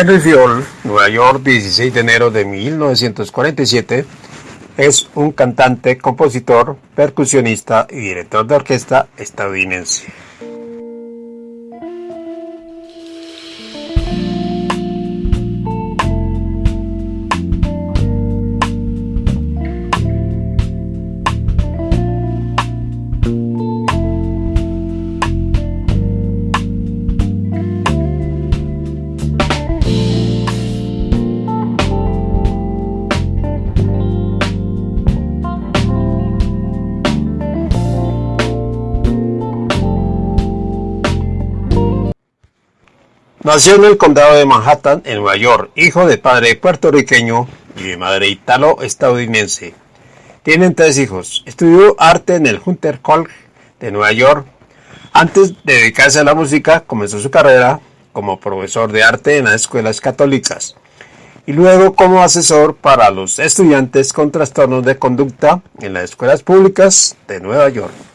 Henry Fiol, Nueva York, 16 de enero de 1947, es un cantante, compositor, percusionista y director de orquesta estadounidense. Nació en el condado de Manhattan, en Nueva York, hijo de padre puertorriqueño y de madre italo-estadounidense. Tienen tres hijos. Estudió arte en el Hunter College de Nueva York. Antes de dedicarse a la música, comenzó su carrera como profesor de arte en las escuelas católicas y luego como asesor para los estudiantes con trastornos de conducta en las escuelas públicas de Nueva York.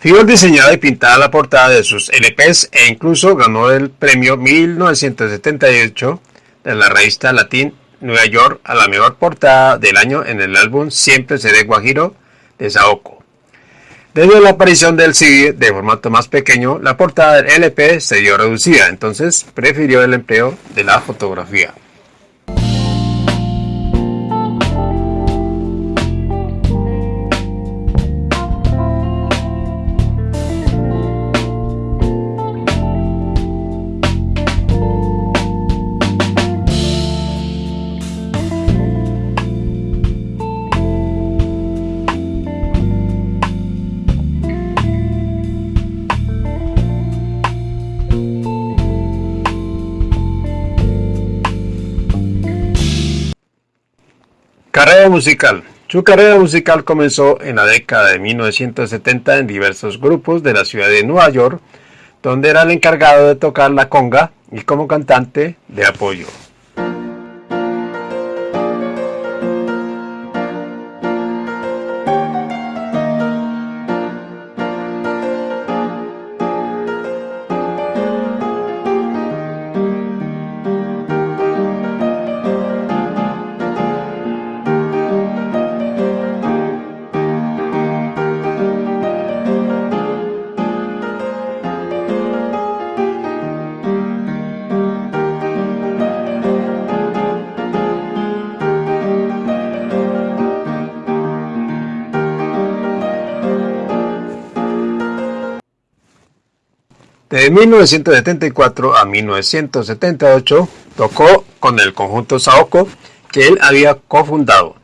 Fior diseñada y pintada la portada de sus LPs e incluso ganó el premio 1978 de la revista Latin Nueva York a la mejor portada del año en el álbum Siempre seré Guajiro de Saoko. A la aparición del CD de formato más pequeño, la portada del LP se dio reducida, entonces prefirió el empleo de la fotografía. Carrera musical. Su carrera musical comenzó en la década de 1970 en diversos grupos de la ciudad de Nueva York, donde era el encargado de tocar la conga y como cantante de apoyo. De 1974 a 1978 tocó con el conjunto Saoko que él había cofundado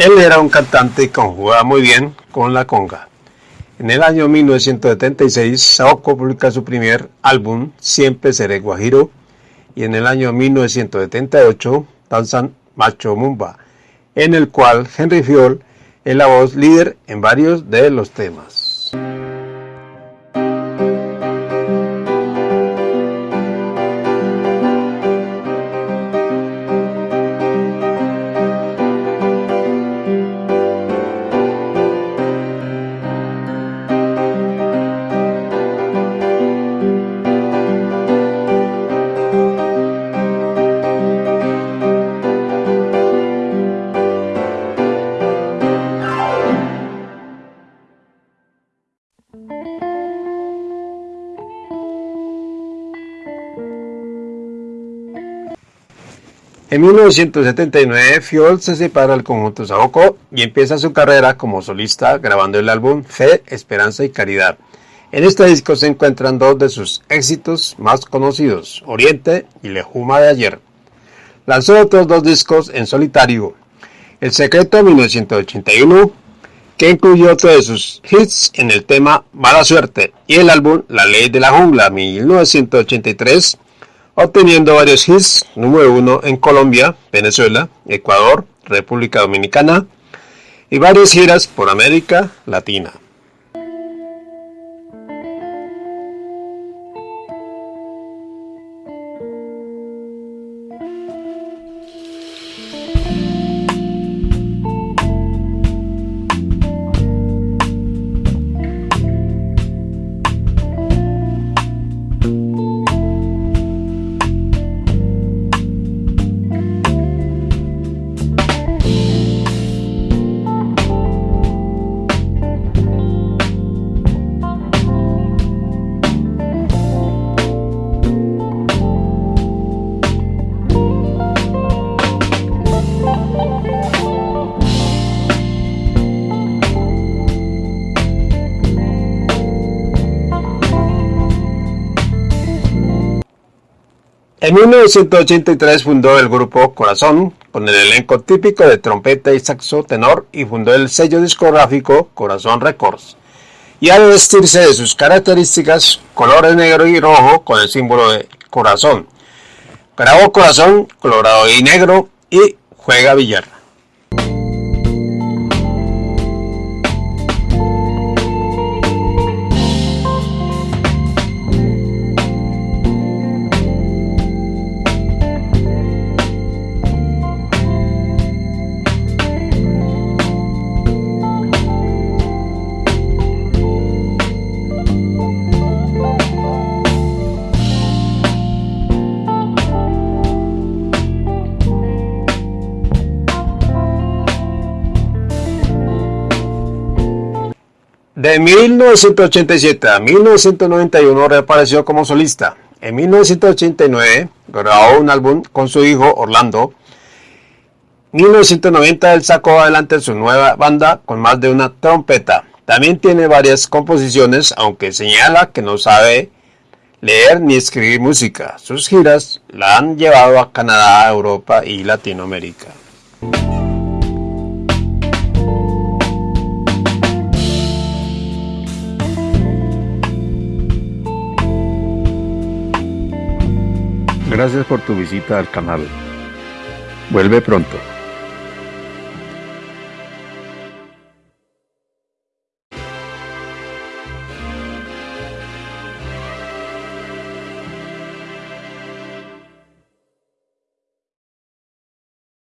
Él era un cantante y conjugaba muy bien con la conga. En el año 1976, Saoko publica su primer álbum, Siempre Seré Guajiro, y en el año 1978, Danzan Macho Mumba, en el cual Henry Fiol es la voz líder en varios de los temas. En 1979, Fiol se separa del conjunto Saoko y empieza su carrera como solista grabando el álbum Fe, Esperanza y Caridad. En este disco se encuentran dos de sus éxitos más conocidos, Oriente y Lejuma de ayer. Lanzó otros dos discos en solitario, El Secreto 1981, que incluyó otro de sus hits en el tema Mala Suerte, y el álbum La Ley de la Jungla 1983, obteniendo varios hits número uno en Colombia, Venezuela, Ecuador, República Dominicana y varias giras por América Latina. En 1983 fundó el grupo Corazón, con el elenco típico de trompeta y saxo tenor, y fundó el sello discográfico Corazón Records. Y al vestirse de sus características colores negro y rojo con el símbolo de corazón. Grabó Corazón, colorado y negro y juega billar. De 1987 a 1991 reapareció como solista. En 1989 grabó un álbum con su hijo Orlando. En 1990 él sacó adelante su nueva banda con más de una trompeta. También tiene varias composiciones, aunque señala que no sabe leer ni escribir música. Sus giras la han llevado a Canadá, Europa y Latinoamérica. Gracias por tu visita al canal. Vuelve pronto.